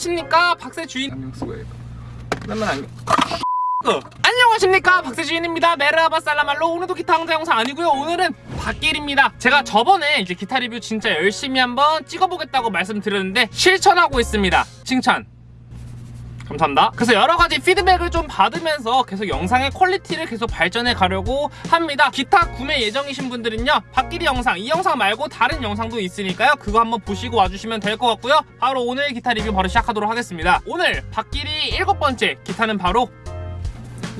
안녕하십니까 박세준. 안경 쓰고 해야겠다 그러면 어, 안녕하십니까 박세준입니다. Merhaba 살라말로 오늘도 기타 강좌 영상 아니고요. 오늘은 박기리입니다. 제가 저번에 이제 기타 리뷰 진짜 열심히 한번 찍어보겠다고 말씀드렸는데 실천하고 있습니다. 칭찬 감사합니다. 그래서 여러 가지 피드백을 좀 받으면서 계속 영상의 퀄리티를 계속 발전해 가려고 합니다. 기타 구매 예정이신 분들은요 박기리 영상 이 영상 말고 다른 영상도 있으니까요 그거 한번 보시고 와주시면 될 것 같고요. 바로 오늘 기타 리뷰 바로 시작하도록 하겠습니다. 오늘 박기리 일곱 번째 기타는 바로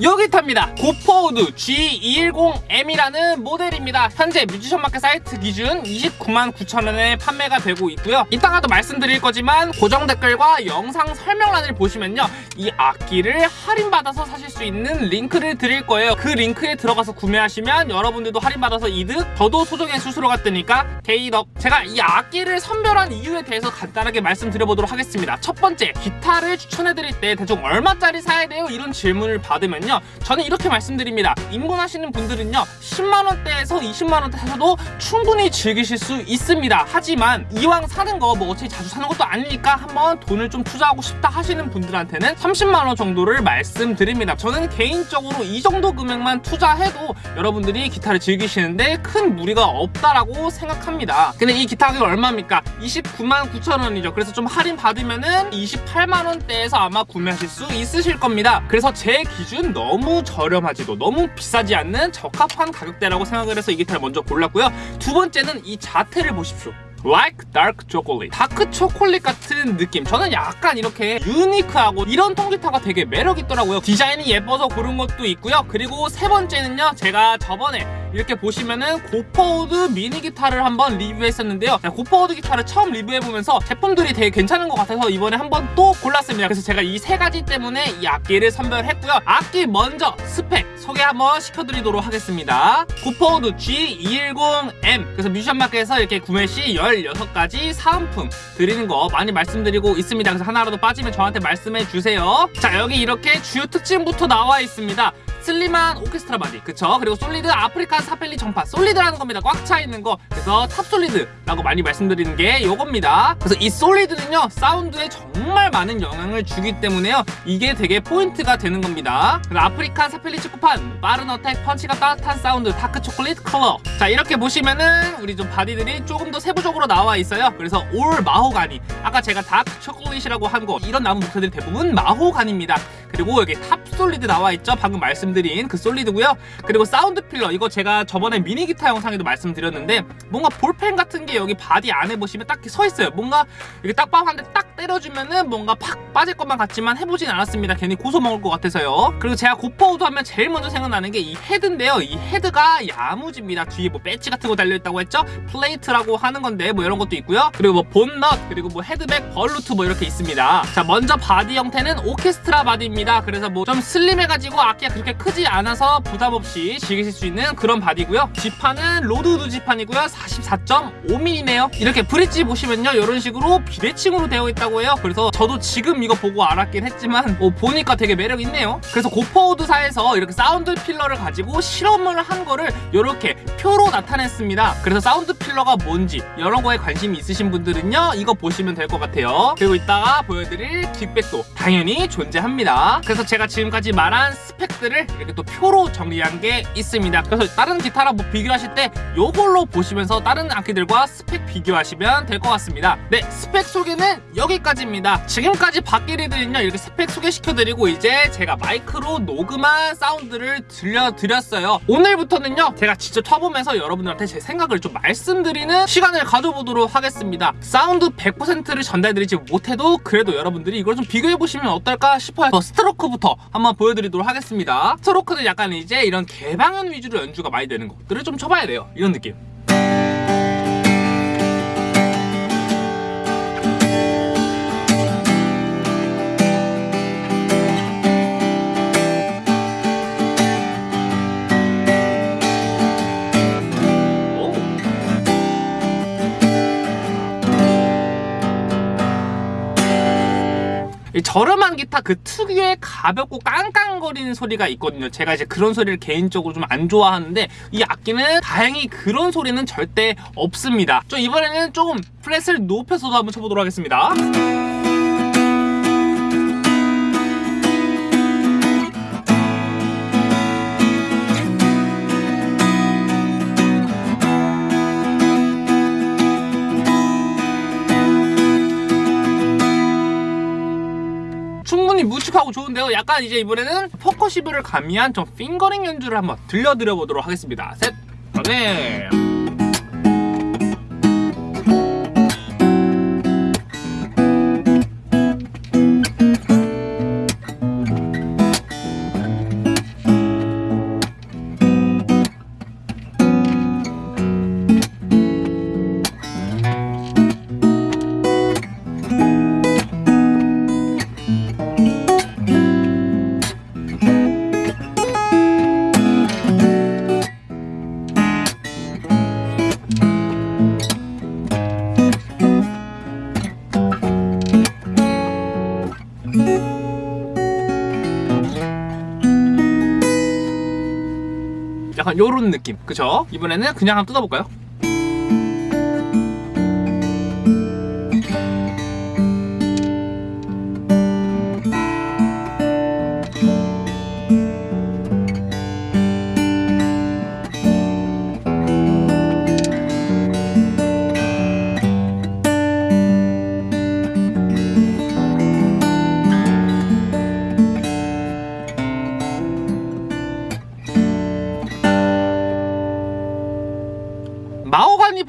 요 기타입니다. 고퍼우드 G210M이라는 모델입니다. 현재 뮤지션 마켓 사이트 기준 29만 9천원에 판매가 되고 있고요. 이따가도 말씀드릴 거지만 고정 댓글과 영상 설명란을 보시면요. 이 악기를 할인받아서 사실 수 있는 링크를 드릴 거예요. 그 링크에 들어가서 구매하시면 여러분들도 할인받아서 이득 저도 소정의 수수료가 뜨니까 개이득 제가 이 악기를 선별한 이유에 대해서 간단하게 말씀드려보도록 하겠습니다. 첫 번째 기타를 추천해드릴 때 대충 얼마짜리 사야 돼요? 이런 질문을 받으면요 저는 이렇게 말씀드립니다. 입문하시는 분들은요 10만원대에서 20만원대 사셔도 충분히 즐기실 수 있습니다. 하지만 이왕 사는 거 뭐 어차피 자주 사는 것도 아니니까 한번 돈을 좀 투자하고 싶다 하시는 분들한테는 30만원 정도를 말씀드립니다. 저는 개인적으로 이 정도 금액만 투자해도 여러분들이 기타를 즐기시는데 큰 무리가 없다라고 생각합니다. 근데 이 기타 가격이 얼마입니까? 29만 9천원이죠. 그래서 좀 할인 받으면은 28만원대에서 아마 구매하실 수 있으실 겁니다. 그래서 제 기준 너무 저렴하지도 너무 비싸지 않는 적합한 가격대라고 생각을 해서 이 기타를 먼저 골랐고요. 두 번째는 이 자태를 보십시오 like dark chocolate. 다크 초콜릿 같은 느낌. 저는 약간 이렇게 유니크하고 이런 통기타가 되게 매력 있더라고요. 디자인이 예뻐서 고른 것도 있고요. 그리고 세 번째는요. 제가 저번에 이렇게 보시면은 고퍼우드 미니 기타를 한번 리뷰했었는데요. 고퍼우드 기타를 처음 리뷰해보면서 제품들이 되게 괜찮은 것 같아서 이번에 한번 또 골랐습니다. 그래서 제가 이 세 가지 때문에 이 악기를 선별했고요. 악기 먼저 스펙 소개 한번 시켜드리도록 하겠습니다. 고퍼우드 G210M 그래서 뮤지션 마켓에서 이렇게 구매 시 16가지 사은품 드리는 거 많이 말씀드리고 있습니다. 그래서 하나라도 빠지면 저한테 말씀해 주세요. 자 여기 이렇게 주요 특징부터 나와 있습니다 슬림한 오케스트라 바디. 그쵸? 그리고 solid African sapele 전판. solid라는 겁니다. 꽉 차 있는 거. 그래서 top solid라고 많이 말씀드리는 게 요겁니다. 그래서 이 solid는요 사운드에 정말 많은 영향을 주기 때문에요. 이게 되게 포인트가 되는 겁니다. African sapele 측후판 빠른 attack 펀치감 따뜻한 사운드 다크 초콜릿 컬러. 자 이렇게 보시면은 우리 좀 바디들이 조금 더 세부적으로 나와 있어요. 그래서 all 마호가니. 아까 제가 다크 초콜릿이라고 한 거 이런 나무 목재들이 대부분 마호가니입니다 그리고 여기 top solid 나와 있죠? 방금 말씀드린 그 solid고요. 그리고 sound pillar 이거 제가 저번에 미니 기타 영상에도 말씀드렸는데 뭔가 볼펜 같은 게 여기 바디 안에 보시면 딱히 서 있어요. 뭔가 이렇게 딱밤 한대딱 때려주면은 뭔가 팍 빠질 것만 같지만 해보진 않았습니다. 괜히 고소 먹을 것 같아서요. 그리고 제가 고퍼우드 하면 제일 먼저 생각나는 게 이 헤드인데요. 이 헤드가 야무집니다. 뒤에 뭐 배지 같은 거 달려있다고 했죠? 플레이트라고 하는 건데 뭐 이런 것도 있고요. 그리고 뭐 bone nut 그리고 뭐 headback volute 뭐 이렇게 있습니다. 자 먼저 바디 형태는 오케스트라 바디입니다 그래서 뭐 좀 슬림해가지고 악기가 그렇게 크지 않아서 부담 없이 즐기실 수 있는 그런 바디고요. 지판은 로드우드 지판이고요. 44.5mm네요 이렇게 브릿지 보시면요. 이런 식으로 비대칭으로 되어 있다고 해요. 그래서 저도 지금 이거 보고 알았긴 했지만 어, 보니까 되게 매력 있네요. 그래서 고퍼우드사에서 이렇게 sound pillar를 가지고 실험을 한 거를 이렇게 표로 나타냈습니다. 그래서 sound pillar가 뭔지 이런 거에 관심이 있으신 분들은요. 이거 보시면 될 것 같아요. 그리고 이따가 보여드릴 gig bag도 당연히 존재합니다 그래서 제가 지금까지 말한 스펙들을 이렇게 또 표로 정리한 게 있습니다. 그래서 다른 기타랑 뭐 비교하실 때 이걸로 보시면서 다른 악기들과 스펙 비교하시면 될 것 같습니다. 네 스펙 소개는 여기까지입니다. 지금까지 박기리들은요 이렇게 스펙 소개시켜드리고 이제 제가 마이크로 녹음한 사운드를 들려드렸어요. 오늘부터는요 제가 직접 쳐보면서 여러분들한테 제 생각을 좀 말씀드리는 시간을 가져보도록 하겠습니다. 사운드 100%를 전달드리지 못해도 그래도 여러분들이 이걸 좀 비교해보시면 어떨까 싶어요. 스트로크부터 한번 보여드리도록 하겠습니다. 스트로크는 약간 이제 이런 개방현 위주로 연주가 많이 되는 것들을 좀 쳐봐야 돼요. 이런 느낌 저렴한 기타 그 특유의 가볍고 깡깡거리는 소리가 있거든요. 제가 이제 그런 소리를 개인적으로 좀 안 좋아하는데 이 악기는 다행히 그런 소리는 절대 없습니다. 좀 이번에는 조금 플랫을 높여서도 한번 쳐보도록 하겠습니다 묵직하고 좋은데요 약간 이제 이번에는 포커시브를 가미한 좀 핑거링 연주를 한번 들려드려 보도록 하겠습니다 셋 네. 약간 요런 느낌 그쵸? 이번에는 그냥 한번 뜯어볼까요?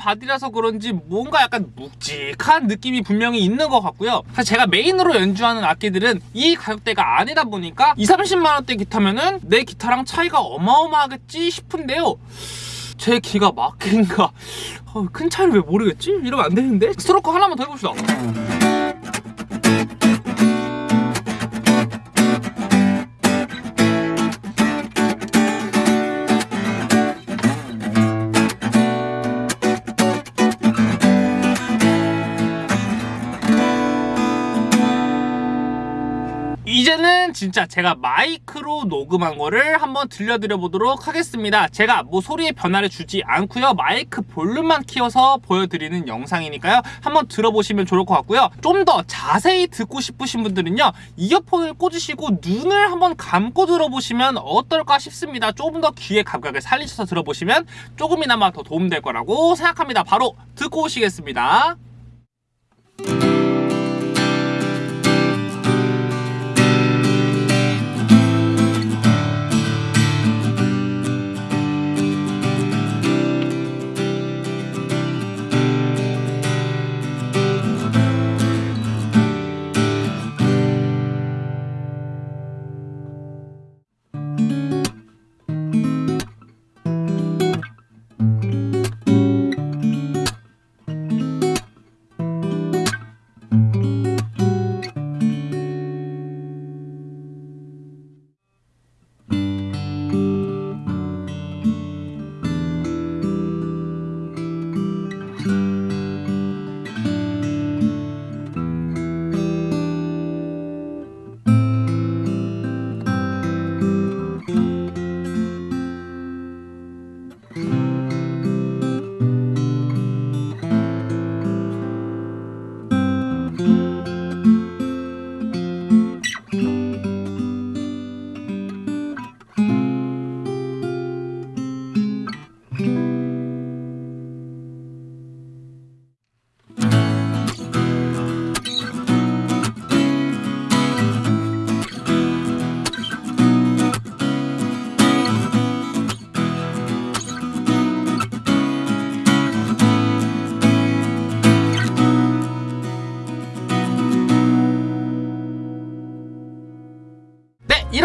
바디라서 그런지 뭔가 약간 묵직한 느낌이 분명히 있는 것 같고요 사실 제가 메인으로 연주하는 악기들은 이 가격대가 아니다 보니까 2, 30만원대 기타면은 내 기타랑 차이가 어마어마하겠지 싶은데요 제 귀가 막힌가 어, 큰 차이를 왜 모르겠지? 이러면 안 되는데? 스트로크 하나만 더 해봅시다 이제는 진짜 제가 마이크로 녹음한 거를 한번 들려드려 보도록 하겠습니다. 제가 뭐 소리의 변화를 주지 않고요. 마이크 볼륨만 키워서 보여드리는 영상이니까요. 한번 들어보시면 좋을 것 같고요. 좀 더 자세히 듣고 싶으신 분들은요. 이어폰을 꽂으시고 눈을 한번 감고 들어보시면 어떨까 싶습니다. 조금 더 귀의 감각을 살리셔서 들어보시면 조금이나마 더 도움될 거라고 생각합니다. 바로 듣고 오시겠습니다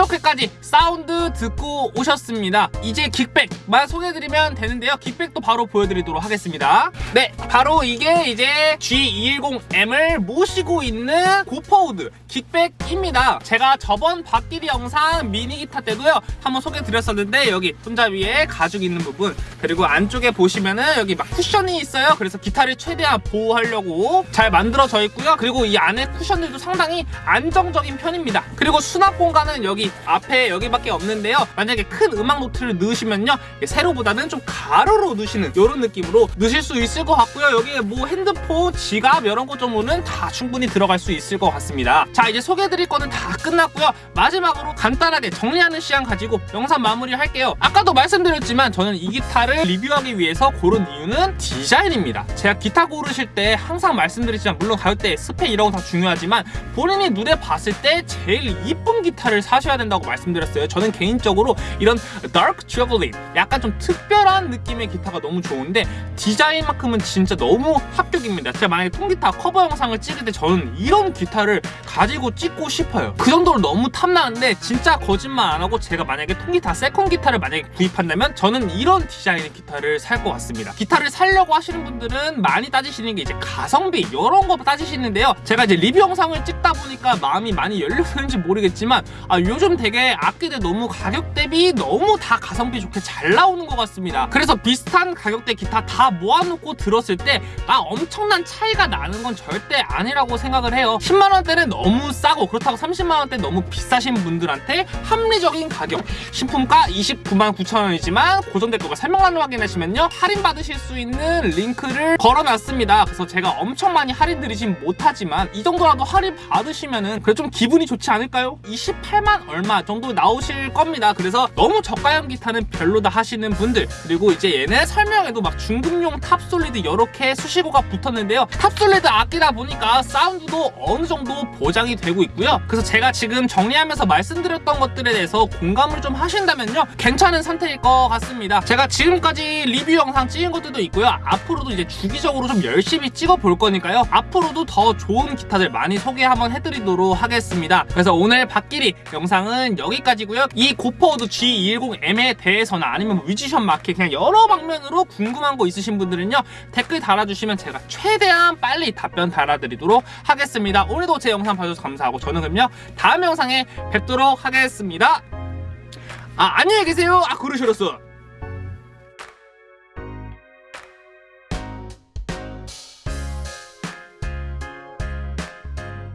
이렇게까지 사운드 듣고 오셨습니다. 이제 gig bag만 소개해드리면 되는데요. gig bag도 바로 보여드리도록 하겠습니다. 네 바로 이게 이제 G210M을 모시고 있는 고퍼우드 gig bag입니다. 제가 저번 박기리 영상 미니 기타 때도요 한번 소개해드렸었는데 여기 손잡이에 가죽 있는 부분 그리고 안쪽에 보시면은 여기 막 쿠션이 있어요. 그래서 기타를 최대한 보호하려고 잘 만들어져 있고요. 그리고 이 안에 쿠션들도 상당히 안정적인 편입니다. 그리고 수납 공간은 여기 앞에 여기밖에 없는데요. 만약에 큰 음악 노트를 넣으시면요. 세로보다는 좀 가로로 넣으시는 이런 느낌으로 넣으실 수 있을 것 같고요. 여기에 뭐 핸드폰, 지갑 이런 것 정도는 다 충분히 들어갈 수 있을 것 같습니다. 자 이제 소개해드릴 거는 다 끝났고요. 마지막으로 간단하게 정리하는 시간 가지고 영상 마무리 할게요. 아까도 말씀드렸지만 저는 이 기타를 리뷰하기 위해서 고른 이유는 디자인입니다. 제가 기타 고르실 때 항상 말씀드리지만 물론 가격대, 스펙 이런 거 다 중요하지만 본인이 눈에 봤을 때 제일 이쁜 기타를 사셔야 된다 고 말씀드렸어요. 저는 개인적으로 이런 다크 초콜릿 약간 좀 특별한 느낌의 기타가 너무 좋은데 디자인만큼은 진짜 너무 합격입니다. 제가 만약에 통기타 커버 영상을 찍을 때 저는 이런 기타를 가지고 찍고 싶어요. 그 정도로 너무 탐나는데 진짜 거짓말 안 하고 제가 만약에 통기타 second 기타를 만약에 구입한다면 저는 이런 디자인의 기타를 살 것 같습니다. 기타를 살려고 하시는 분들은 많이 따지시는 게 이제 가성비 이런 거 따지시는데요. 제가 이제 리뷰 영상을 찍다 보니까 마음이 많이 열렸는지 모르겠지만 아 요즘 되게 악기들 너무 가격 대비 너무 다 가성비 좋게 잘 나오는 것 같습니다. 그래서 비슷한 가격대 기타 다 모아놓고 들었을 때아 엄청난 차이가 나는 건 절대 아니라고 생각을 해요. 10만원대는 너무 싸고 그렇다고 30만원대 너무 비싸신 분들한테 합리적인 가격 신품가 29만 9천원이지만 고정 댓글과 설명란을 확인하시면요 할인 받으실 수 있는 링크를 걸어놨습니다. 그래서 제가 엄청 많이 할인 드리진 못하지만 이 정도라도 할인 받으시면은 그래 좀 기분이 좋지 않을까요? 28만 얼마 정도 나오실 겁니다. 그래서 너무 저가형 기타는 별로다 하시는 분들 그리고 이제 얘는 설명에도 막 중급용 top solid 이렇게 수식어가 붙었는데요. top solid 악기다 보니까 사운드도 어느 정도 보장이 되고 있고요. 그래서 제가 지금 정리하면서 말씀드렸던 것들에 대해서 공감을 좀 하신다면요. 괜찮은 선택일 것 같습니다. 제가 지금까지 리뷰 영상 찍은 것들도 있고요. 앞으로도 이제 주기적으로 좀 열심히 찍어 볼 거니까요. 앞으로도 더 좋은 기타들 많이 소개 한번 해드리도록 하겠습니다. 그래서 오늘 박기리 영상은 여기까지고요. 이 고퍼워드 G210M에 대해서나 아니면 뮤지션 마켓 그냥 여러 방면으로 궁금한 거 있으신 분들은요 댓글 달아주시면 제가 최대한 빨리 답변 달아드리도록 하겠습니다. 오늘도 제 영상 봐주셔서 감사하고 저는 그럼요 다음 영상에 뵙도록 하겠습니다. 아 안녕히 계세요. 아 그러셨어